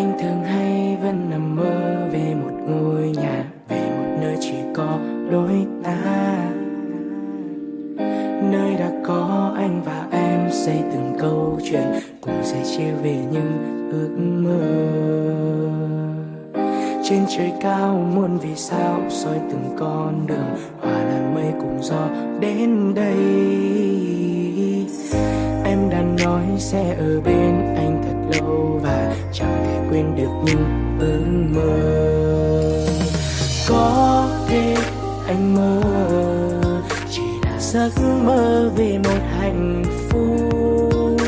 anh thường hay vẫn nằm mơ về một ngôi nhà, về một nơi chỉ có đôi ta. Nơi đã có anh và em xây từng câu chuyện, cùng sẻ chia về những ước mơ. Trên trời cao muôn vì sao soi từng con đường, hòa làn mây cùng gió đến đây. Em đã nói sẽ ở bên anh quên được những ước mơ. Có thể anh mơ, chỉ là giấc mơ về một hạnh phúc.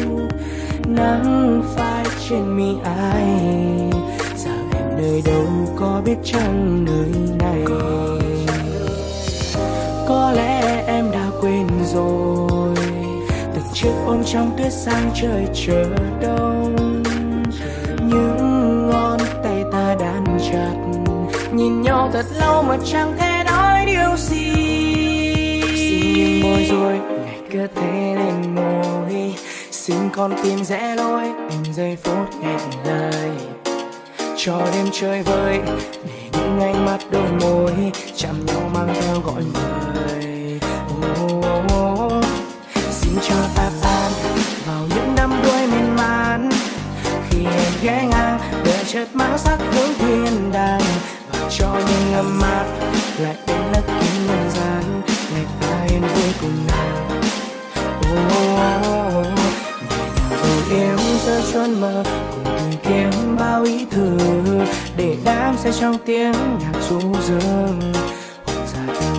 Nắng phai trên mi ai, giờ em nơi đâu có biết chăng nơi này. Có lẽ em đã quên rồi, từng chiếc ôm trong tuyết sang trời chờ đông. Nhìn nhau thật lâu mà chẳng thể nói điều gì. Xin nghiêng môi rồi ngày cứ thế lên môi xin con tim rẽ lối từng giây phút hẹn lời. Cho đêm chơi vơi để những ánh mắt đôi môi chạm nhau mang theo gọi mời oh, oh, oh. xin cho ta tan vào những năm đuôi miên man. Khi em ghé ngang đời chợt mang sắc hướng thiên đàng cho những âm mát. Lại đến lấp kín nhân gian ngày ta yên vui cùng nàng. Oh, oh, oh, oh. rồi yêu giữa chốn mơ cùng tìm kiếm bao ý thư để đám say trong tiếng nhạc du dương.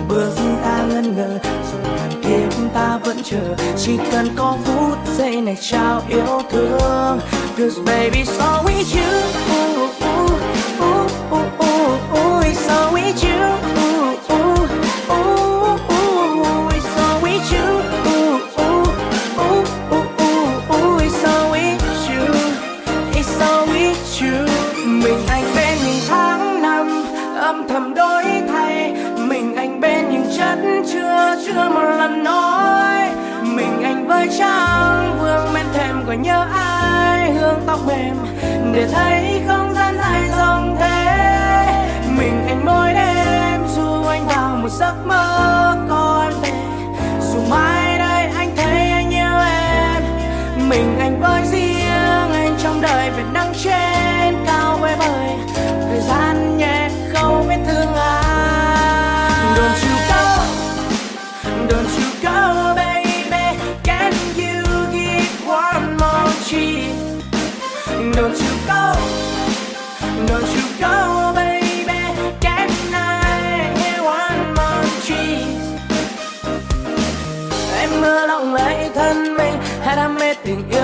Bước ta ngân ngờ rồi ngàn kiếp ta vẫn chờ. Chỉ cần có phút giây này trao yêu thương. Cause baby so with you. Chưa chưa một lần nói. Mình anh với trang, vương bên thềm của nhớ ai? Hương tóc mềm, để thấy không gian dài dòng thế. Mình anh mỗi đêm, dù anh vào một giấc mơ. Yeah.